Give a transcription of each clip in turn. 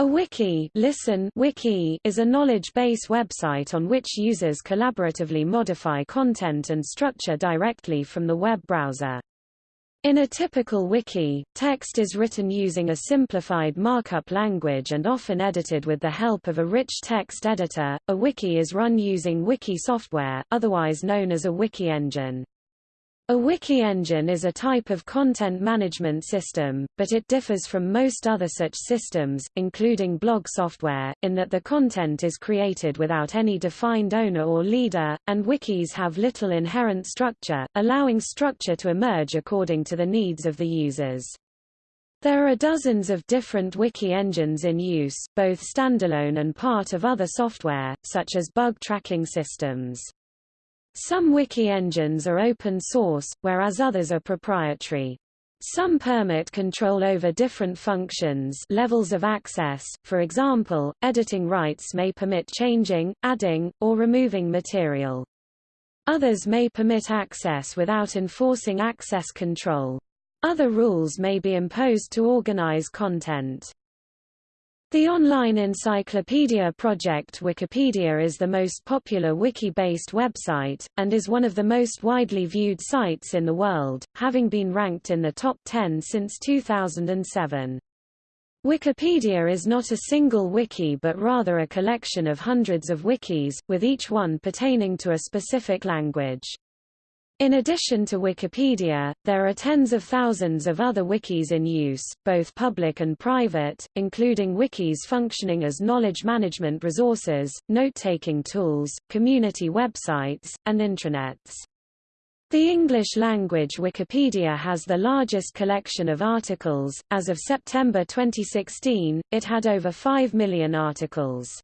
A wiki, listen, wiki is a knowledge base website on which users collaboratively modify content and structure directly from the web browser. In a typical wiki, text is written using a simplified markup language and often edited with the help of a rich text editor. A wiki is run using wiki software, otherwise known as a wiki engine. A wiki engine is a type of content management system, but it differs from most other such systems, including blog software, in that the content is created without any defined owner or leader, and wikis have little inherent structure, allowing structure to emerge according to the needs of the users. There are dozens of different wiki engines in use, both standalone and part of other software, such as bug tracking systems. Some wiki engines are open source, whereas others are proprietary. Some permit control over different functions levels of access, for example, editing rights may permit changing, adding, or removing material. Others may permit access without enforcing access control. Other rules may be imposed to organize content. The online encyclopedia project Wikipedia is the most popular wiki-based website, and is one of the most widely viewed sites in the world, having been ranked in the top 10 since 2007. Wikipedia is not a single wiki but rather a collection of hundreds of wikis, with each one pertaining to a specific language. In addition to Wikipedia, there are tens of thousands of other wikis in use, both public and private, including wikis functioning as knowledge management resources, note-taking tools, community websites, and intranets. The English-language Wikipedia has the largest collection of articles. As of September 2016, it had over 5 million articles.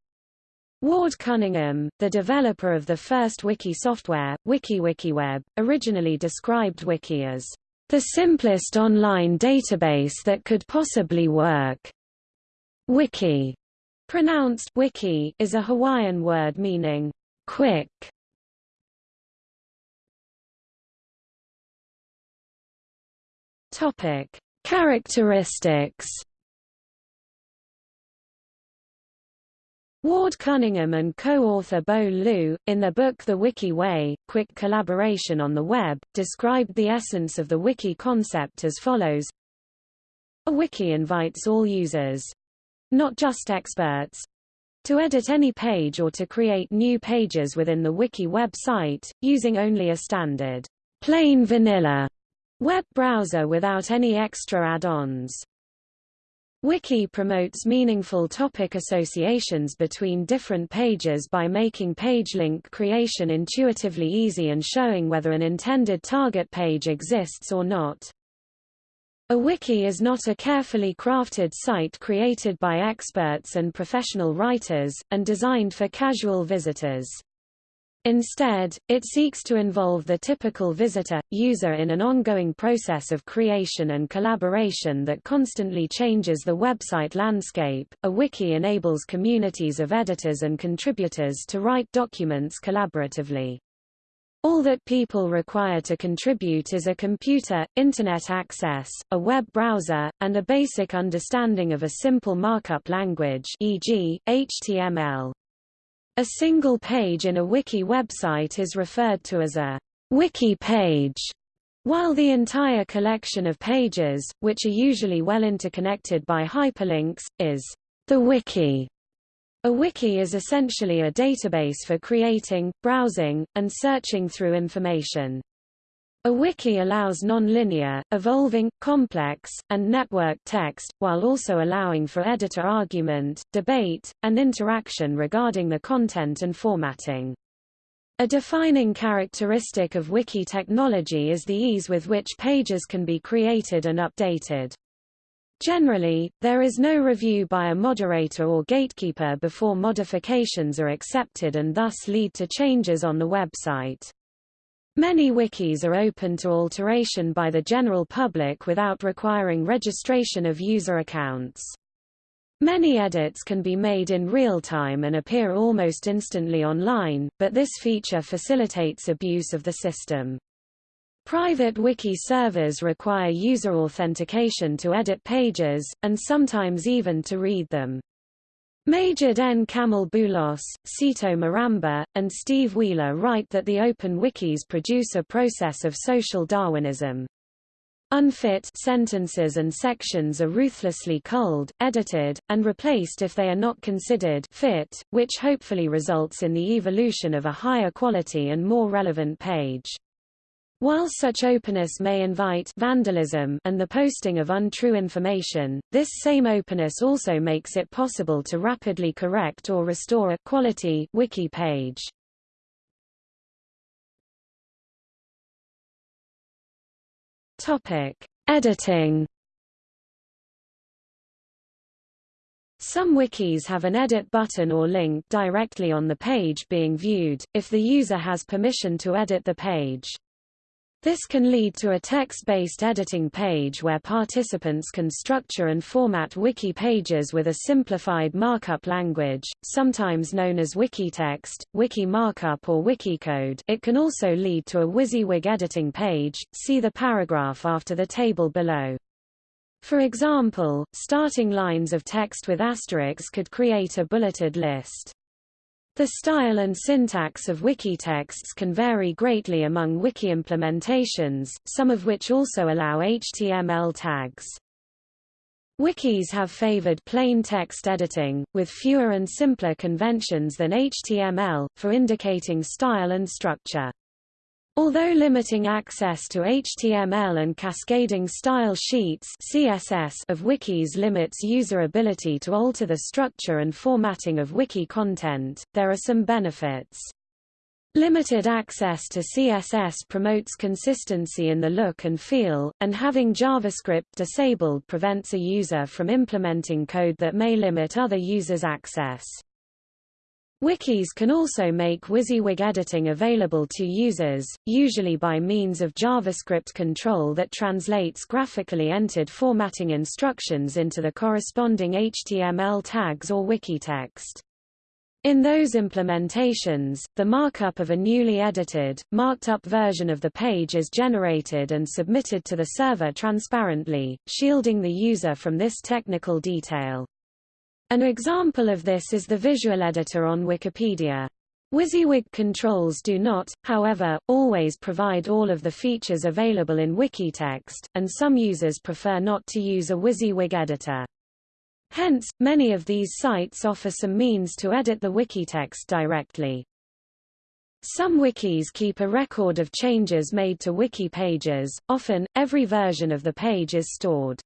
Ward Cunningham, the developer of the first wiki software, WikiWikiWeb, originally described Wiki as the simplest online database that could possibly work. Wiki, pronounced wiki, is a Hawaiian word meaning quick. Topic: Characteristics Ward Cunningham and co-author Bo Leuf, in their book The Wiki Way, Quick Collaboration on the Web, described the essence of the wiki concept as follows. A wiki invites all users—not just experts—to edit any page or to create new pages within the wiki website, using only a standard, plain vanilla web browser without any extra add-ons. Wiki promotes meaningful topic associations between different pages by making page link creation intuitively easy and showing whether an intended target page exists or not. A wiki is not a carefully crafted site created by experts and professional writers, and designed for casual visitors. Instead, it seeks to involve the typical visitor, user in an ongoing process of creation and collaboration that constantly changes the website landscape. A wiki enables communities of editors and contributors to write documents collaboratively. All that people require to contribute is a computer, internet access, a web browser, and a basic understanding of a simple markup language e.g., HTML. A single page in a wiki website is referred to as a wiki page, while the entire collection of pages, which are usually well interconnected by hyperlinks, is the wiki. A wiki is essentially a database for creating, browsing, and searching through information. A wiki allows non-linear, evolving, complex, and networked text, while also allowing for editor argument, debate, and interaction regarding the content and formatting. A defining characteristic of wiki technology is the ease with which pages can be created and updated. Generally, there is no review by a moderator or gatekeeper before modifications are accepted and thus lead to changes on the website. Many wikis are open to alteration by the general public without requiring registration of user accounts. Many edits can be made in real time and appear almost instantly online, but this feature facilitates abuse of the system. Private wiki servers require user authentication to edit pages, and sometimes even to read them. Maged N. Kamel Boulos, Cito Maramba, and Steve Wheeler write that the open wikis produce a process of social Darwinism. Unfit sentences and sections are ruthlessly culled, edited, and replaced if they are not considered fit, which hopefully results in the evolution of a higher quality and more relevant page. While such openness may invite vandalism and the posting of untrue information, this same openness also makes it possible to rapidly correct or restore a quality wiki page. Topic: Editing. Some wikis have an edit button or link directly on the page being viewed, if the user has permission to edit the page. This can lead to a text-based editing page where participants can structure and format wiki pages with a simplified markup language, sometimes known as Wikitext, Wiki Markup or Wikicode it can also lead to a WYSIWYG editing page, see the paragraph after the table below. For example, starting lines of text with asterisks could create a bulleted list. The style and syntax of wiki texts can vary greatly among wiki implementations, some of which also allow HTML tags. Wikis have favored plain text editing, with fewer and simpler conventions than HTML, for indicating style and structure. Although limiting access to HTML and cascading style sheets CSS of wikis limits user ability to alter the structure and formatting of wiki content, there are some benefits. Limited access to CSS promotes consistency in the look and feel, and having JavaScript disabled prevents a user from implementing code that may limit other users' access. Wikis can also make WYSIWYG editing available to users, usually by means of JavaScript control that translates graphically entered formatting instructions into the corresponding HTML tags or wiki text. In those implementations, the markup of a newly edited, marked-up version of the page is generated and submitted to the server transparently, shielding the user from this technical detail. An example of this is the visual editor on Wikipedia. WYSIWYG controls do not, however, always provide all of the features available in Wikitext, and some users prefer not to use a WYSIWYG editor. Hence, many of these sites offer some means to edit the Wikitext directly. Some wikis keep a record of changes made to wiki pages, often, every version of the page is stored.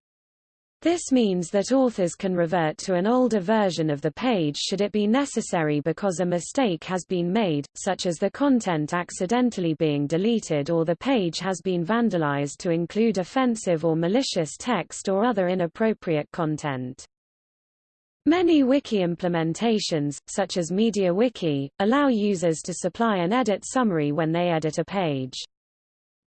This means that authors can revert to an older version of the page should it be necessary because a mistake has been made, such as the content accidentally being deleted or the page has been vandalized to include offensive or malicious text or other inappropriate content. Many wiki implementations, such as MediaWiki, allow users to supply an edit summary when they edit a page.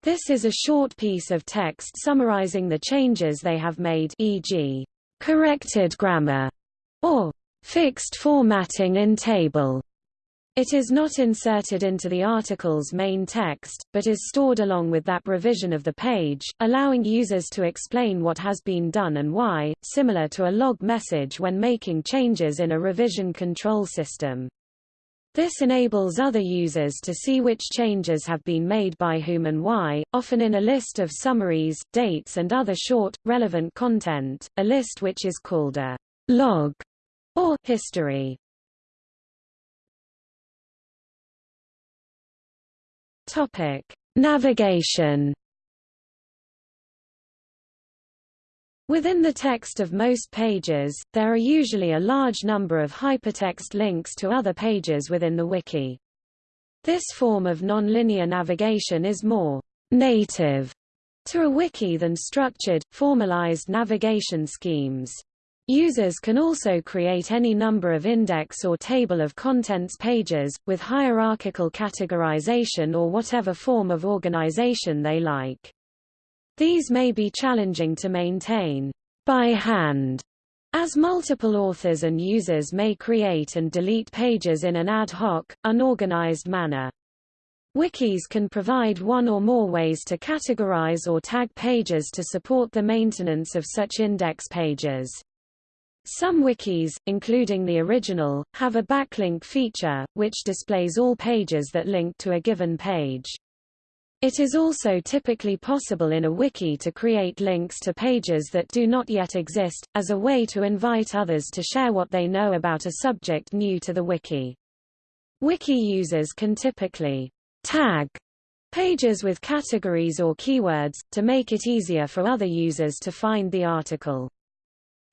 This is a short piece of text summarizing the changes they have made e.g., corrected grammar, or fixed formatting in table. It is not inserted into the article's main text, but is stored along with that revision of the page, allowing users to explain what has been done and why, similar to a log message when making changes in a revision control system. This enables other users to see which changes have been made by whom and why, often in a list of summaries, dates and other short, relevant content, a list which is called a log or history. Topic: Navigation Within the text of most pages, there are usually a large number of hypertext links to other pages within the wiki. This form of nonlinear navigation is more native to a wiki than structured, formalized navigation schemes. Users can also create any number of index or table of contents pages, with hierarchical categorization or whatever form of organization they like. These may be challenging to maintain by hand, as multiple authors and users may create and delete pages in an ad hoc, unorganized manner. Wikis can provide one or more ways to categorize or tag pages to support the maintenance of such index pages. Some wikis, including the original, have a backlink feature, which displays all pages that link to a given page. It is also typically possible in a wiki to create links to pages that do not yet exist, as a way to invite others to share what they know about a subject new to the wiki. Wiki users can typically tag pages with categories or keywords, to make it easier for other users to find the article.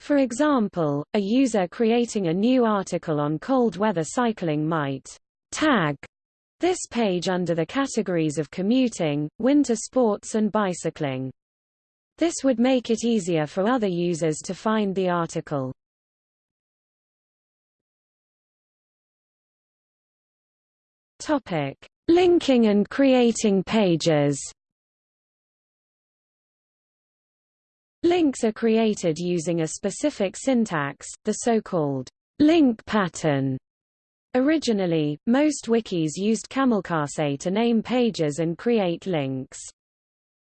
For example, a user creating a new article on cold weather cycling might tag this page under the categories of commuting, winter sports and bicycling. This would make it easier for other users to find the article. Topic: Linking and creating pages. Links are created using a specific syntax, the so-called link pattern. Originally, most wikis used Camelcase to name pages and create links.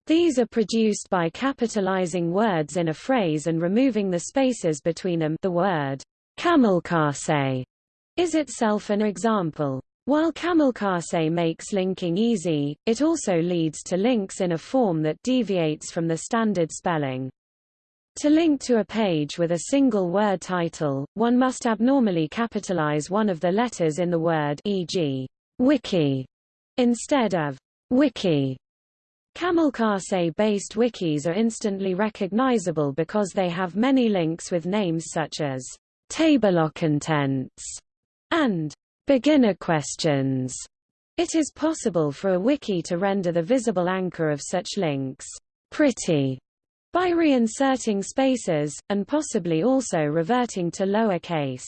These are produced by capitalizing words in a phrase and removing the spaces between them the word Camelcase is itself an example. While Camelcase makes linking easy, it also leads to links in a form that deviates from the standard spelling. To link to a page with a single word title, one must abnormally capitalize one of the letters in the word e.g., wiki, instead of wiki. Camelcase-based wikis are instantly recognizable because they have many links with names such as table of contents and beginner questions. It is possible for a wiki to render the visible anchor of such links pretty by reinserting spaces, and possibly also reverting to lower case.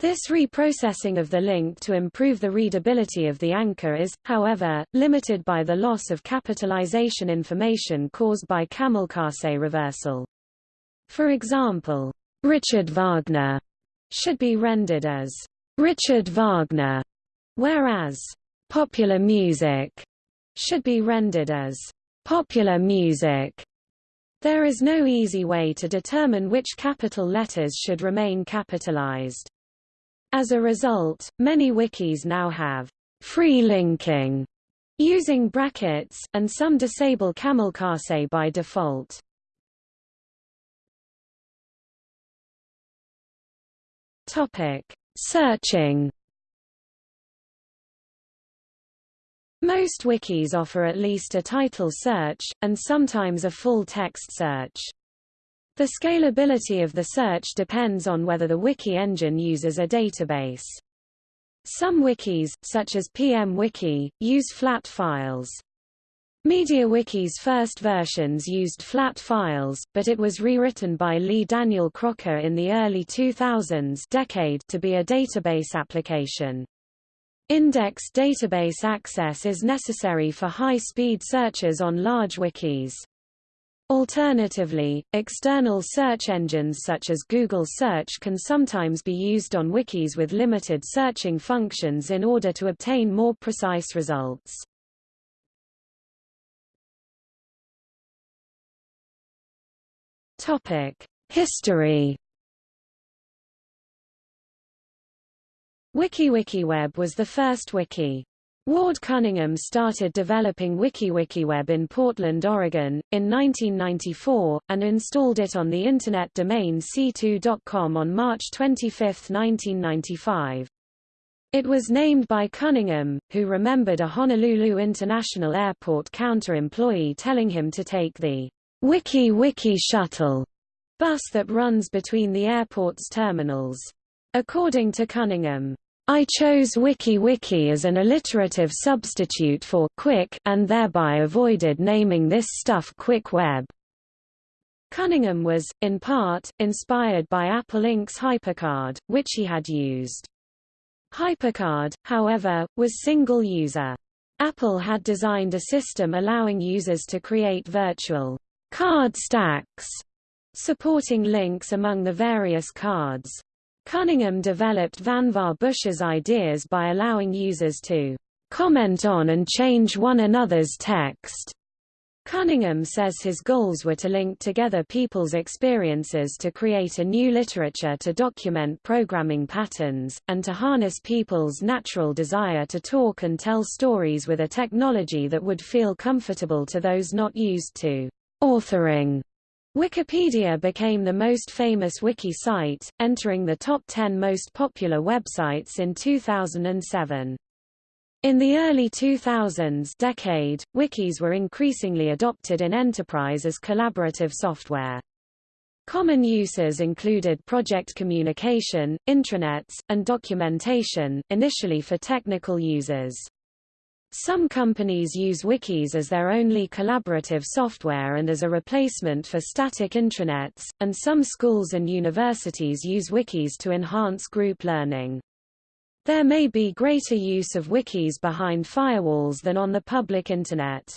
This reprocessing of the link to improve the readability of the anchor is, however, limited by the loss of capitalization information caused by Camelcase reversal. For example, Richard Wagner should be rendered as Richard Wagner, whereas popular music should be rendered as popular music. There is no easy way to determine which capital letters should remain capitalized. As a result, many wikis now have free linking using brackets, and some disable camelcase by default. Topic: Searching Most wikis offer at least a title search, and sometimes a full text search. The scalability of the search depends on whether the wiki engine uses a database. Some wikis, such as PMWiki, use flat files. MediaWiki's first versions used flat files, but it was rewritten by Lee Daniel Crocker in the early 2000s decade to be a database application. Index database access is necessary for high-speed searches on large wikis. Alternatively, external search engines such as Google Search can sometimes be used on wikis with limited searching functions in order to obtain more precise results. History WikiWikiWeb was the first wiki. Ward Cunningham started developing WikiWikiWeb in Portland, Oregon, in 1994, and installed it on the Internet domain c2.com on March 25, 1995. It was named by Cunningham, who remembered a Honolulu International Airport counter-employee telling him to take the Wiki Wiki Shuttle bus that runs between the airport's terminals. According to Cunningham, I chose WikiWiki as an alliterative substitute for quick and thereby avoided naming this stuff Quick Web. Cunningham was, in part, inspired by Apple Inc.'s HyperCard, which he had used. HyperCard, however, was single-user. Apple had designed a system allowing users to create virtual card stacks, supporting links among the various cards. Cunningham developed Vannevar Bush's ideas by allowing users to comment on and change one another's text Cunningham says his goals were to link together people's experiences to create a new literature to document programming patterns, and to harness people's natural desire to talk and tell stories with a technology that would feel comfortable to those not used to authoring. Wikipedia became the most famous wiki site, entering the top 10 most popular websites in 2007. In the early 2000s decade, wikis were increasingly adopted in enterprise as collaborative software. Common uses included project communication, intranets, and documentation, initially for technical users. Some companies use wikis as their only collaborative software and as a replacement for static intranets, and some schools and universities use wikis to enhance group learning. There may be greater use of wikis behind firewalls than on the public Internet.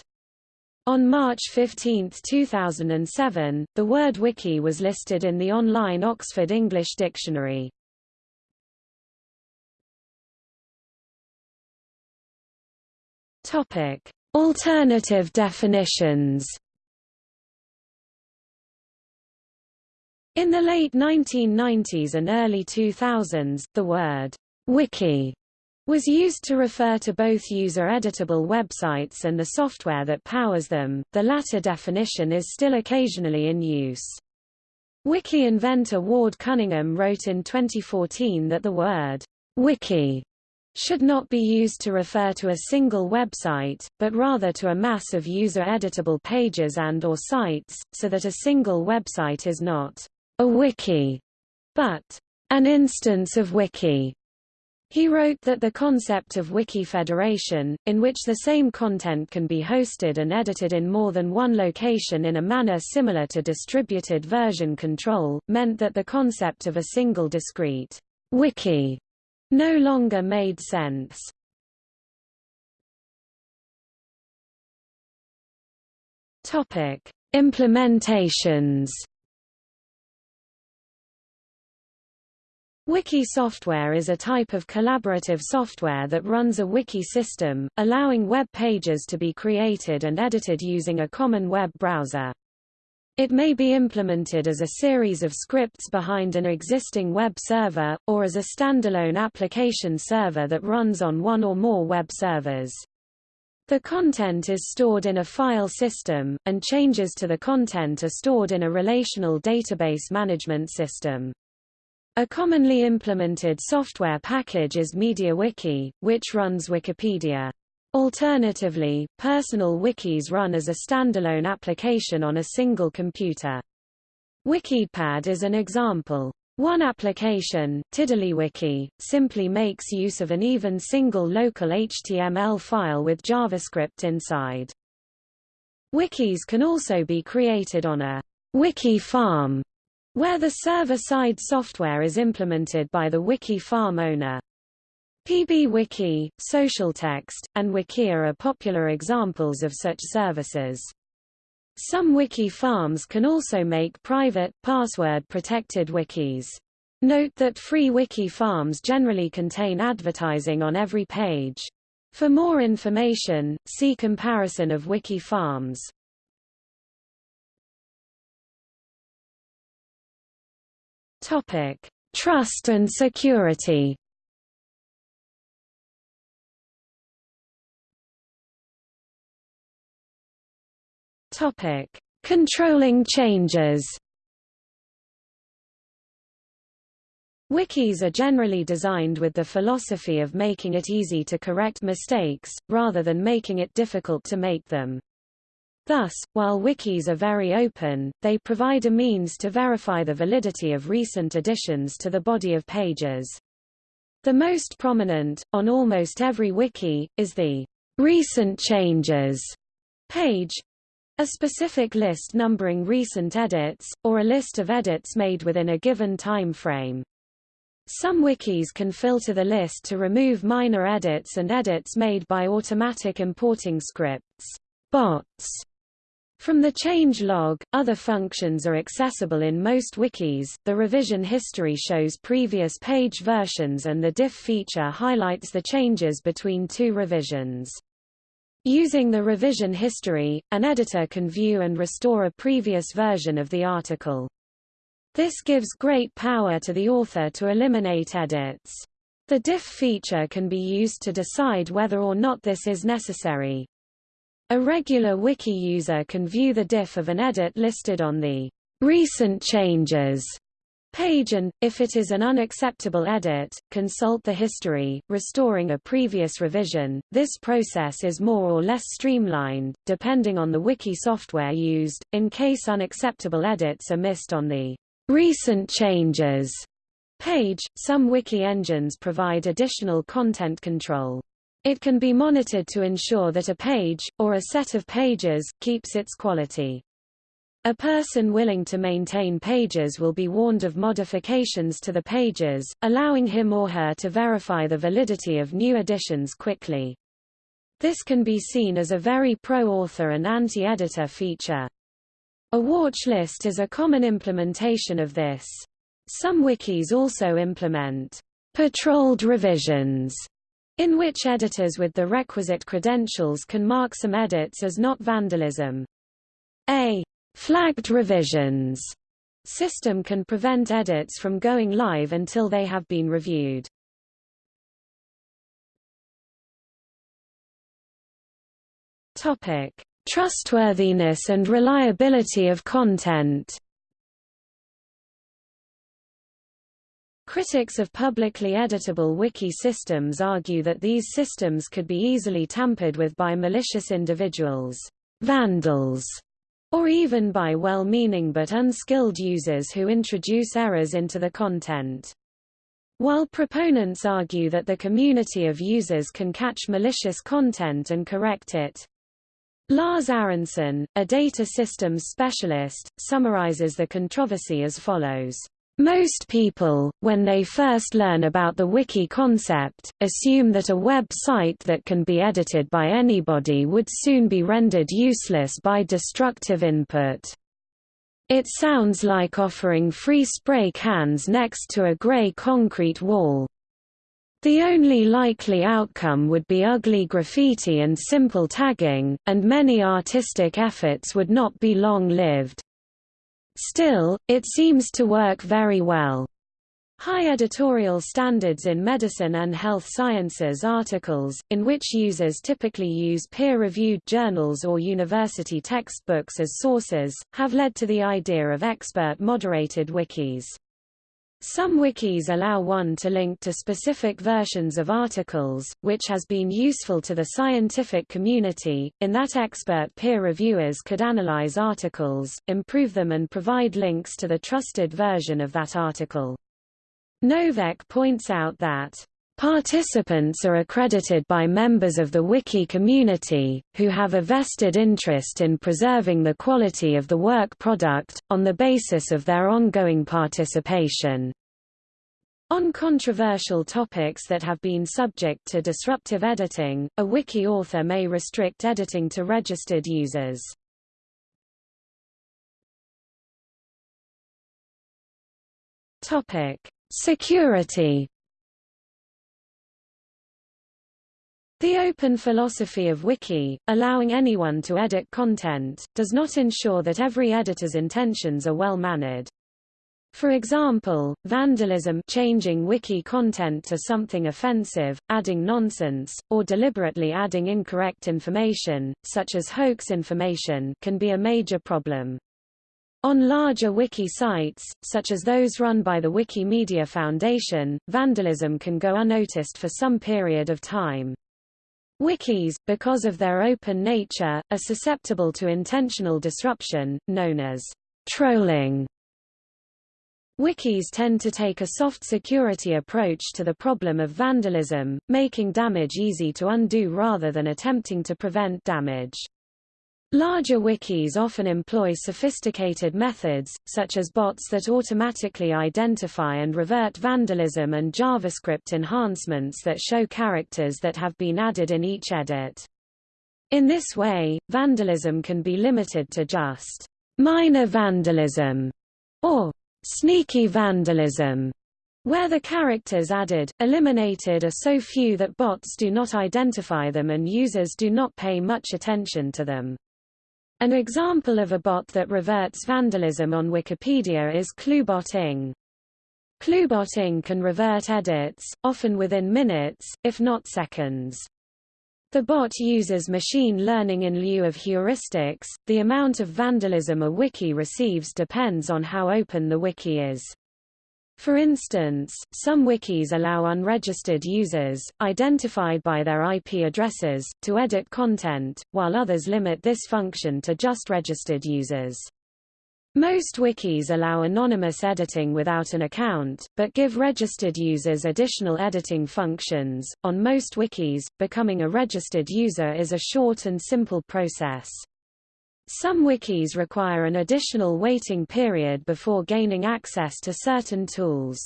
On March 15, 2007, the word wiki was listed in the online Oxford English Dictionary. Topic: Alternative definitions. In the late 1990s and early 2000s, the word Wiki was used to refer to both user-editable websites and the software that powers them, the latter definition is still occasionally in use. Wiki inventor Ward Cunningham wrote in 2014 that the word wiki should not be used to refer to a single website, but rather to a mass of user-editable pages and or sites, so that a single website is not a wiki, but an instance of wiki. He wrote that the concept of wiki federation, in which the same content can be hosted and edited in more than one location in a manner similar to distributed version control, meant that the concept of a single discrete wiki no longer made sense. Topic: Implementations Wiki software is a type of collaborative software that runs a wiki system, allowing web pages to be created and edited using a common web browser. It may be implemented as a series of scripts behind an existing web server, or as a standalone application server that runs on one or more web servers. The content is stored in a file system, and changes to the content are stored in a relational database management system. A commonly implemented software package is MediaWiki, which runs Wikipedia. Alternatively, personal wikis run as a standalone application on a single computer. WikidPad is an example. One application, TiddlyWiki, simply makes use of an even single local HTML file with JavaScript inside. Wikis can also be created on a wiki farm where the server-side software is implemented by the wiki farm owner. PBWiki, SocialText, and Wikia are popular examples of such services. Some wiki farms can also make private, password-protected wikis. Note that free wiki farms generally contain advertising on every page. For more information, see comparison of wiki farms. Topic: Trust and security. Topic: Controlling changes. Wikis are generally designed with the philosophy of making it easy to correct mistakes, rather than making it difficult to make them. Thus, while wikis are very open, they provide a means to verify the validity of recent additions to the body of pages. The most prominent, on almost every wiki, is the Recent Changes page, a specific list numbering recent edits, or a list of edits made within a given time frame. Some wikis can filter the list to remove minor edits and edits made by automatic importing scripts bots, from the change log, other functions are accessible in most wikis. The revision history shows previous page versions and the diff feature highlights the changes between two revisions. Using the revision history, an editor can view and restore a previous version of the article. This gives great power to the author to eliminate edits. The diff feature can be used to decide whether or not this is necessary. A regular wiki user can view the diff of an edit listed on the recent changes page and, if it is an unacceptable edit, consult the history, restoring a previous revision. This process is more or less streamlined, depending on the wiki software used, in case unacceptable edits are missed on the recent changes page. Some wiki engines provide additional content control. It can be monitored to ensure that a page, or a set of pages, keeps its quality. A person willing to maintain pages will be warned of modifications to the pages, allowing him or her to verify the validity of new additions quickly. This can be seen as a very pro-author and anti-editor feature. A watch list is a common implementation of this. Some wikis also implement patrolled revisions, in which editors with the requisite credentials can mark some edits as not vandalism. A Flagged revisions system can prevent edits from going live until they have been reviewed. Topic: Trustworthiness and reliability of content. Critics of publicly editable wiki systems argue that these systems could be easily tampered with by malicious individuals, vandals, or even by well-meaning but unskilled users who introduce errors into the content. While proponents argue that the community of users can catch malicious content and correct it, Lars Aronsson, a data systems specialist, summarizes the controversy as follows. Most people, when they first learn about the wiki concept, assume that a web site that can be edited by anybody would soon be rendered useless by destructive input. It sounds like offering free spray cans next to a gray concrete wall. The only likely outcome would be ugly graffiti and simple tagging, and many artistic efforts would not be long-lived. Still, it seems to work very well. High editorial standards in medicine and health sciences articles, in which users typically use peer-reviewed journals or university textbooks as sources, have led to the idea of expert-moderated wikis. Some wikis allow one to link to specific versions of articles, which has been useful to the scientific community, in that expert peer reviewers could analyze articles, improve them and provide links to the trusted version of that article. Noveck points out that Participants are accredited by members of the wiki community, who have a vested interest in preserving the quality of the work product, on the basis of their ongoing participation. On controversial topics that have been subject to disruptive editing, a wiki author may restrict editing to registered users. Security The open philosophy of Wiki, allowing anyone to edit content, does not ensure that every editor's intentions are well mannered. For example, vandalism changing wiki content to something offensive, adding nonsense, or deliberately adding incorrect information, such as hoax information can be a major problem. On larger wiki sites, such as those run by the Wikimedia Foundation, vandalism can go unnoticed for some period of time. Wikis, because of their open nature, are susceptible to intentional disruption, known as trolling. Wikis tend to take a soft security approach to the problem of vandalism, making damage easy to undo rather than attempting to prevent damage. Larger wikis often employ sophisticated methods, such as bots that automatically identify and revert vandalism and JavaScript enhancements that show characters that have been added in each edit. In this way, vandalism can be limited to just minor vandalism or sneaky vandalism, Where the characters added, eliminated are so few that bots do not identify them and users do not pay much attention to them. An example of a bot that reverts vandalism on Wikipedia is ClueBot NG. Cluebot-ing can revert edits, often within minutes, if not seconds. The bot uses machine learning in lieu of heuristics. The amount of vandalism a wiki receives depends on how open the wiki is. For instance, some wikis allow unregistered users, identified by their IP addresses, to edit content, while others limit this function to just registered users. Most wikis allow anonymous editing without an account, but give registered users additional editing functions. On most wikis, becoming a registered user is a short and simple process. Some wikis require an additional waiting period before gaining access to certain tools.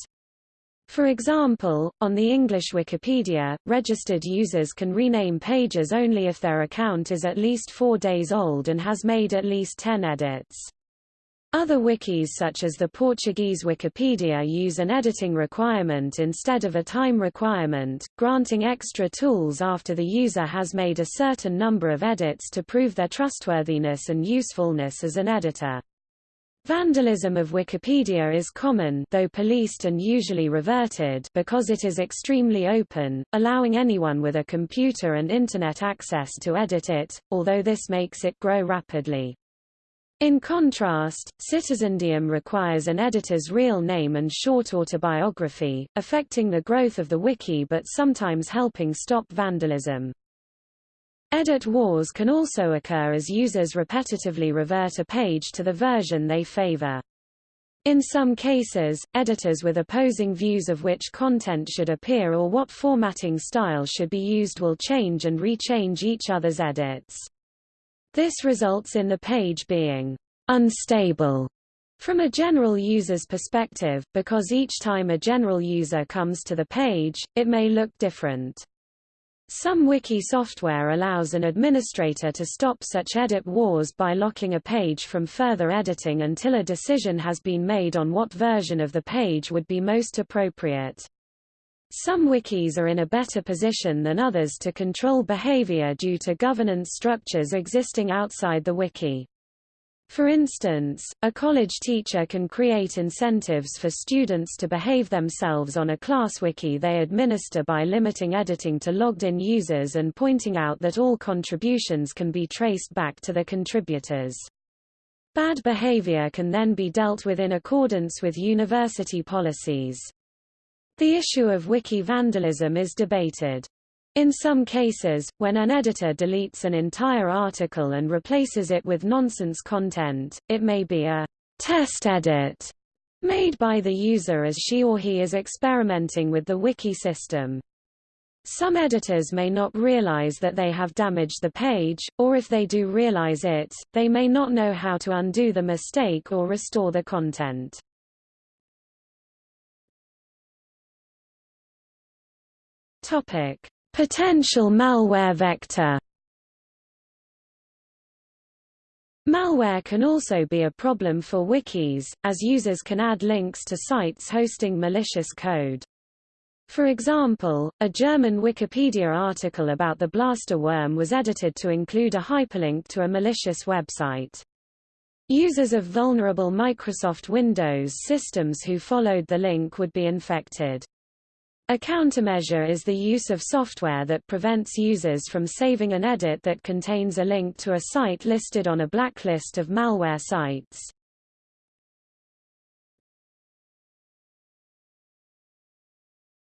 For example, on the English Wikipedia, registered users can rename pages only if their account is at least four days old and has made at least 10 edits. Other wikis such as the Portuguese Wikipedia use an editing requirement instead of a time requirement, granting extra tools after the user has made a certain number of edits to prove their trustworthiness and usefulness as an editor. Vandalism of Wikipedia is common though policed and usually reverted because it is extremely open, allowing anyone with a computer and Internet access to edit it, although this makes it grow rapidly. In contrast, Citizendium requires an editor's real name and short autobiography, affecting the growth of the wiki but sometimes helping stop vandalism. Edit wars can also occur as users repetitively revert a page to the version they favor. In some cases, editors with opposing views of which content should appear or what formatting style should be used will change and rechange each other's edits. This results in the page being unstable from a general user's perspective, because each time a general user comes to the page, it may look different. Some wiki software allows an administrator to stop such edit wars by locking a page from further editing until a decision has been made on what version of the page would be most appropriate. Some wikis are in a better position than others to control behavior due to governance structures existing outside the wiki. For instance, a college teacher can create incentives for students to behave themselves on a class wiki they administer by limiting editing to logged-in users and pointing out that all contributions can be traced back to the contributors. Bad behavior can then be dealt with in accordance with university policies. The issue of wiki vandalism is debated. In some cases, when an editor deletes an entire article and replaces it with nonsense content, it may be a test edit made by the user as she or he is experimenting with the wiki system. Some editors may not realize that they have damaged the page, or if they do realize it, they may not know how to undo the mistake or restore the content. Topic: Potential malware vector. Malware can also be a problem for wikis, as users can add links to sites hosting malicious code. For example, a German Wikipedia article about the blaster worm was edited to include a hyperlink to a malicious website. Users of vulnerable Microsoft Windows systems who followed the link would be infected. A countermeasure is the use of software that prevents users from saving an edit that contains a link to a site listed on a blacklist of malware sites.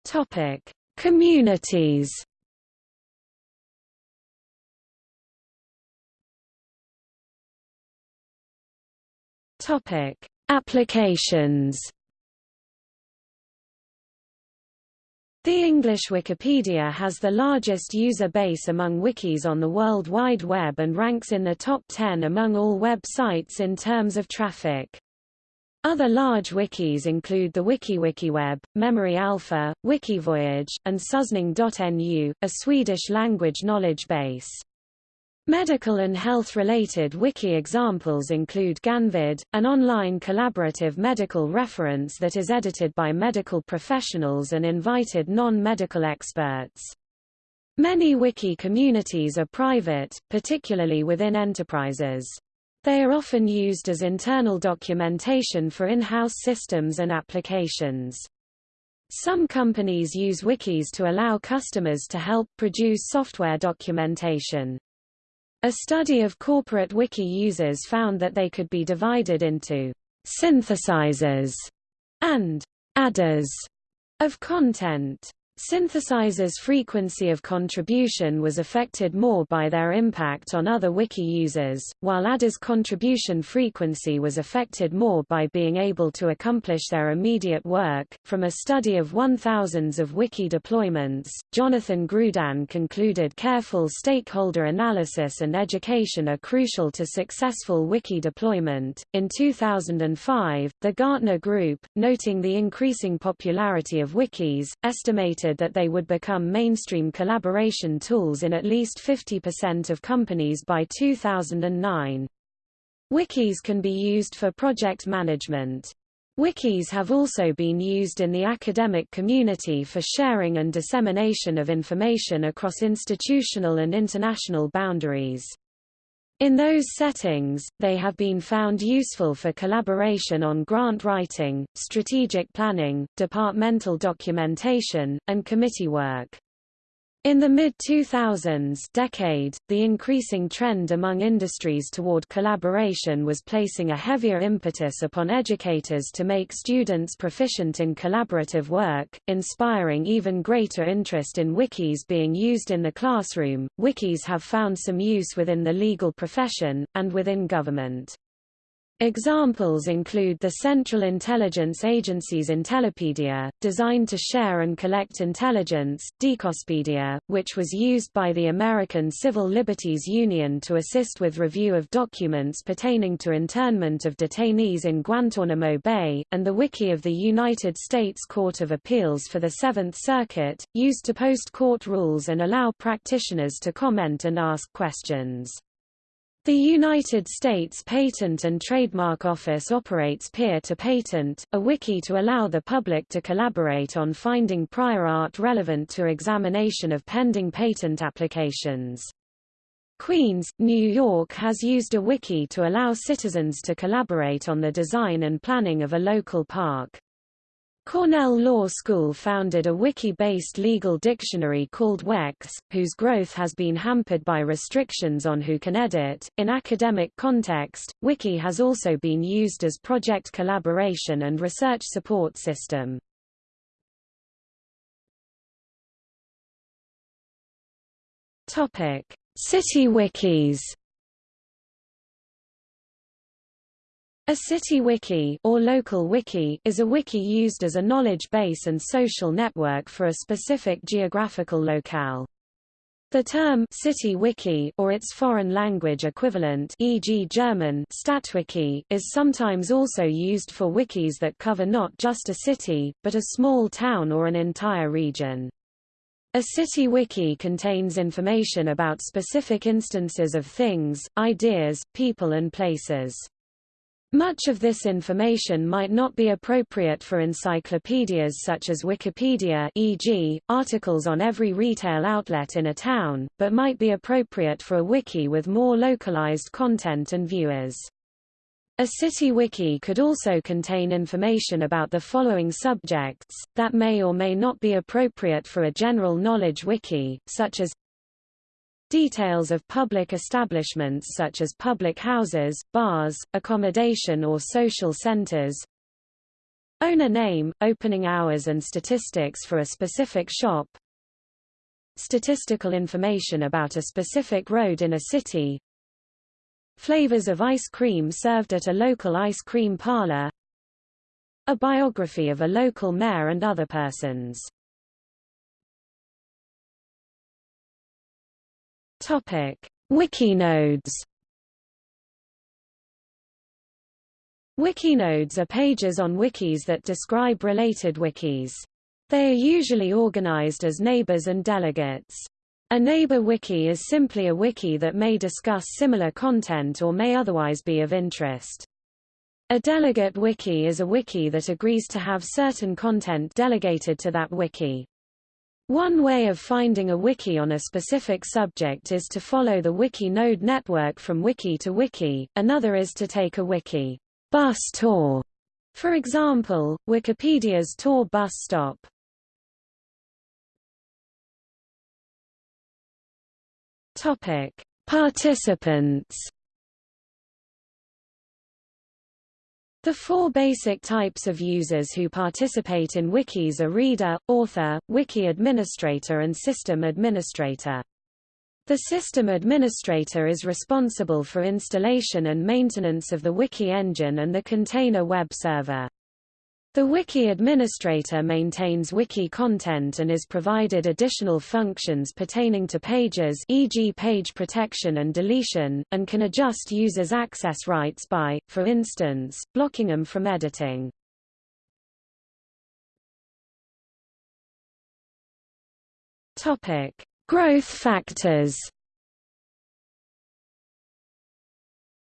Topic: Communities. Topic: Applications. The English Wikipedia has the largest user base among wikis on the World Wide Web and ranks in the top 10 among all websites in terms of traffic. Other large wikis include the WikiWikiWeb, Memory Alpha, Wikivoyage, and Susning.nu, a Swedish language knowledge base. Medical and health-related wiki examples include Ganfyd, an online collaborative medical reference that is edited by medical professionals and invited non-medical experts. Many wiki communities are private, particularly within enterprises. They are often used as internal documentation for in-house systems and applications. Some companies use wikis to allow customers to help produce software documentation. A study of corporate wiki users found that they could be divided into synthesizers and adders of content. Synthesizers' frequency of contribution was affected more by their impact on other wiki users, while adders' contribution frequency was affected more by being able to accomplish their immediate work. From a study of one thousands of wiki deployments, Jonathan Grudin concluded careful stakeholder analysis and education are crucial to successful wiki deployment. In 2005, the Gartner Group, noting the increasing popularity of wikis, estimated that they would become mainstream collaboration tools in at least 50% of companies by 2009. Wikis can be used for project management. Wikis have also been used in the academic community for sharing and dissemination of information across institutional and international boundaries. In those settings, they have been found useful for collaboration on grant writing, strategic planning, departmental documentation, and committee work. In the mid-2000s decade, the increasing trend among industries toward collaboration was placing a heavier impetus upon educators to make students proficient in collaborative work, inspiring even greater interest in wikis being used in the classroom. Wikis have found some use within the legal profession, and within government. Examples include the Central Intelligence Agency's Intellipedia, designed to share and collect intelligence, DKosopedia, which was used by the American Civil Liberties Union to assist with review of documents pertaining to internment of detainees in Guantanamo Bay, and the Wiki of the United States Court of Appeals for the Seventh Circuit, used to post court rules and allow practitioners to comment and ask questions. The United States Patent and Trademark Office operates Peer-to-Patent, a wiki to allow the public to collaborate on finding prior art relevant to examination of pending patent applications. Queens, New York has used a wiki to allow citizens to collaborate on the design and planning of a local park. Cornell Law School founded a wiki-based legal dictionary called WEX, whose growth has been hampered by restrictions on who can edit. In academic context, wiki has also been used as project collaboration and research support system. Topic: City wikis. A city wiki or local wiki is a wiki used as a knowledge base and social network for a specific geographical locale. The term city wiki or its foreign language equivalent e.g. German Stadtwiki is sometimes also used for wikis that cover not just a city, but a small town or an entire region. A city wiki contains information about specific instances of things, ideas, people and places. Much of this information might not be appropriate for encyclopedias such as Wikipedia e.g., articles on every retail outlet in a town, but might be appropriate for a wiki with more localized content and viewers. A city wiki could also contain information about the following subjects, that may or may not be appropriate for a general knowledge wiki, such as Details of public establishments such as public houses, bars, accommodation or social centers. Owner name, opening hours and statistics for a specific shop. Statistical information about a specific road in a city. Flavors of ice cream served at a local ice cream parlor. A biography of a local mayor and other persons. Topic: Wikinodes. Wikinodes are pages on wikis that describe related wikis. They are usually organized as neighbors and delegates. A neighbor wiki is simply a wiki that may discuss similar content or may otherwise be of interest. A delegate wiki is a wiki that agrees to have certain content delegated to that wiki. One way of finding a wiki on a specific subject is to follow the wiki node network from wiki to wiki, another is to take a wiki bus tour. For example, Wikipedia's tour bus stop. Topic: Participants. The four basic types of users who participate in wikis are reader, author, wiki administrator and system administrator. The system administrator is responsible for installation and maintenance of the wiki engine and the container web server. The wiki administrator maintains wiki content and is provided additional functions pertaining to pages e.g. page protection and deletion, and can adjust users' access rights by, for instance, blocking them from editing. Growth factors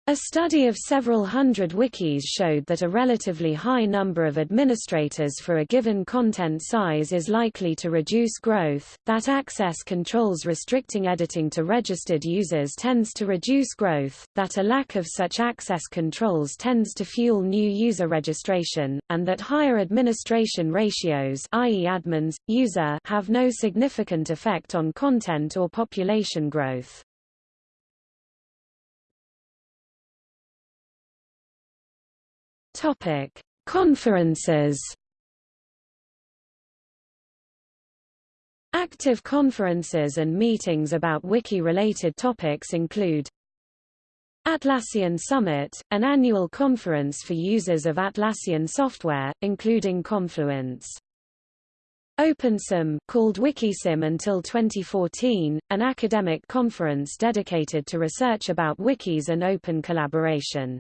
A study of several hundred wikis showed that a relatively high number of administrators for a given content size is likely to reduce growth, that access controls restricting editing to registered users tends to reduce growth, that a lack of such access controls tends to fuel new user registration, and that higher administration ratios i.e. admins, user have no significant effect on content or population growth. Topic: Conferences. Active conferences and meetings about wiki-related topics include Atlassian Summit, an annual conference for users of Atlassian software, including Confluence. OpenSym called WikiSym until 2014, an academic conference dedicated to research about wikis and open collaboration.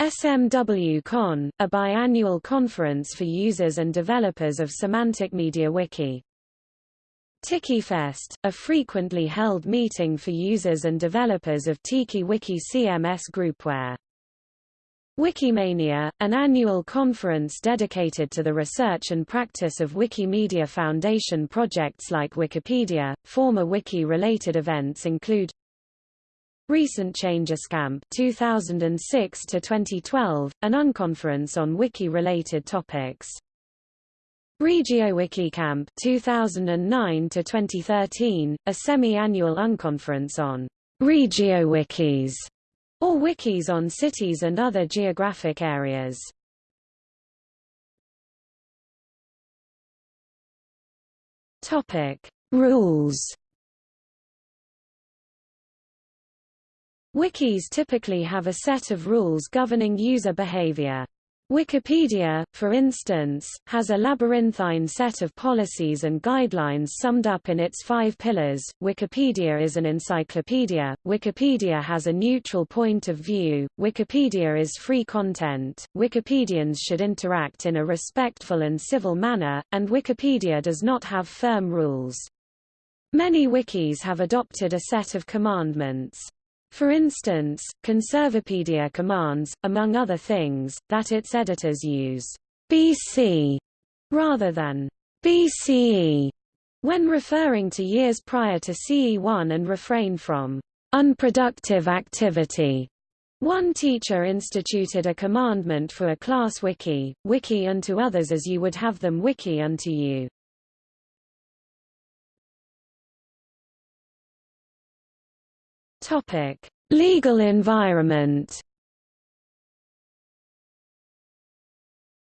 SMWCon, a biannual conference for users and developers of Semantic Media Wiki. TikiFest, a frequently held meeting for users and developers of Tiki Wiki CMS groupware. Wikimania, an annual conference dedicated to the research and practice of Wikimedia Foundation projects like Wikipedia. Former wiki-related events include Recent Changes Camp 2006 to 2012, an unconference on wiki-related topics. RegioWiki Camp 2009 to 2013, a semi-annual unconference on RegioWikis, or wikis on cities and other geographic areas. Topic: Rules Wikis typically have a set of rules governing user behavior. Wikipedia, for instance, has a labyrinthine set of policies and guidelines summed up in its five pillars. Wikipedia is an encyclopedia. Wikipedia has a neutral point of view. Wikipedia is free content. Wikipedians should interact in a respectful and civil manner, and Wikipedia does not have firm rules. Many wikis have adopted a set of commandments. For instance, Conservapedia commands, among other things, that its editors use BC rather than BCE when referring to years prior to CE1 and refrain from unproductive activity. One teacher instituted a commandment for a class wiki, wiki unto others as you would have them wiki unto you. Topic: Legal environment.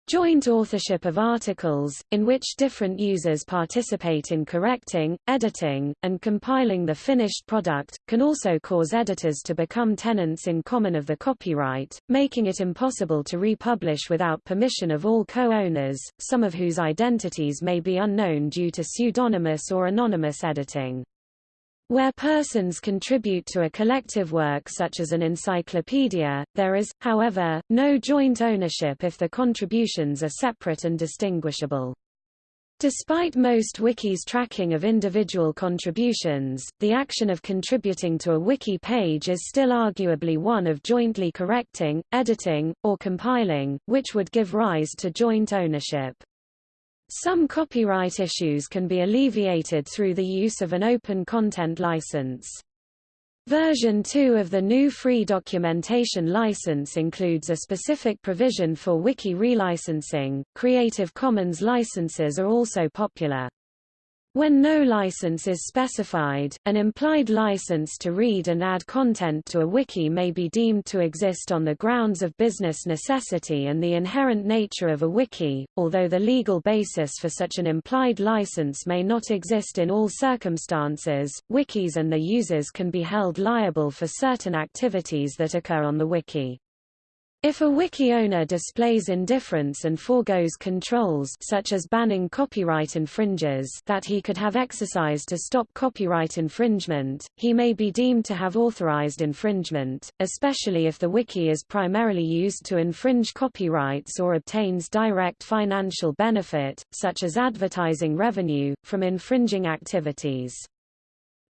Joint authorship of articles, in which different users participate in correcting, editing, and compiling the finished product, can also cause editors to become tenants in common of the copyright, making it impossible to republish without permission of all co-owners, some of whose identities may be unknown due to pseudonymous or anonymous editing. Where persons contribute to a collective work such as an encyclopedia, there is, however, no joint ownership if the contributions are separate and distinguishable. Despite most wikis tracking of individual contributions, the action of contributing to a wiki page is still arguably one of jointly correcting, editing, or compiling, which would give rise to joint ownership. Some copyright issues can be alleviated through the use of an open content license. Version 2 of the GNU Free Documentation License includes a specific provision for wiki relicensing. Creative Commons licenses are also popular. When no license is specified, an implied license to read and add content to a wiki may be deemed to exist on the grounds of business necessity and the inherent nature of a wiki, although the legal basis for such an implied license may not exist in all circumstances. Wikis and their users can be held liable for certain activities that occur on the wiki. If a wiki owner displays indifference and foregoes controls such as banning copyright infringers that he could have exercised to stop copyright infringement, he may be deemed to have authorized infringement, especially if the wiki is primarily used to infringe copyrights or obtains direct financial benefit, such as advertising revenue, from infringing activities.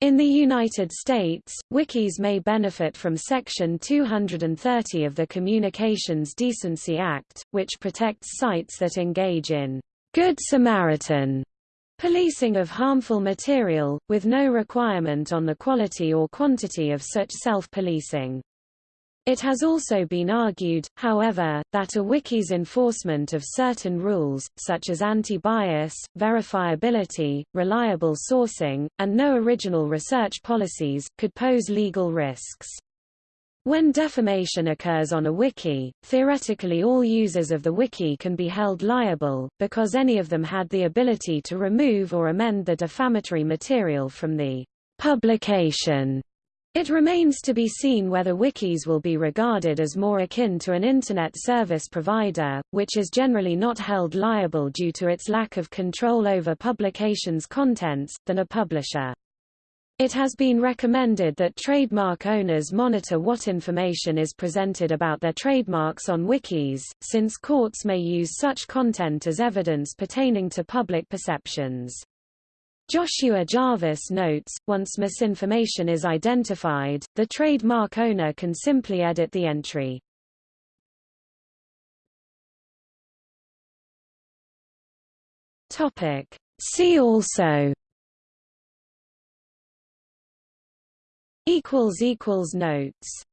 In the United States, wikis may benefit from Section 230 of the Communications Decency Act, which protects sites that engage in Good Samaritan policing of harmful material, with no requirement on the quality or quantity of such self-policing. It has also been argued, however, that a wiki's enforcement of certain rules, such as anti-bias, verifiability, reliable sourcing, and no original research policies, could pose legal risks. When defamation occurs on a wiki, theoretically all users of the wiki can be held liable, because any of them had the ability to remove or amend the defamatory material from the publication it remains to be seen whether wikis will be regarded as more akin to an Internet service provider, which is generally not held liable due to its lack of control over publications' contents, than a publisher. It has been recommended that trademark owners monitor what information is presented about their trademarks on wikis, since courts may use such content as evidence pertaining to public perceptions. Joshua Jarvis notes, once misinformation is identified, the trademark owner can simply edit the entry. Topic. See also notes